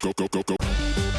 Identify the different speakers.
Speaker 1: go, go, go, go.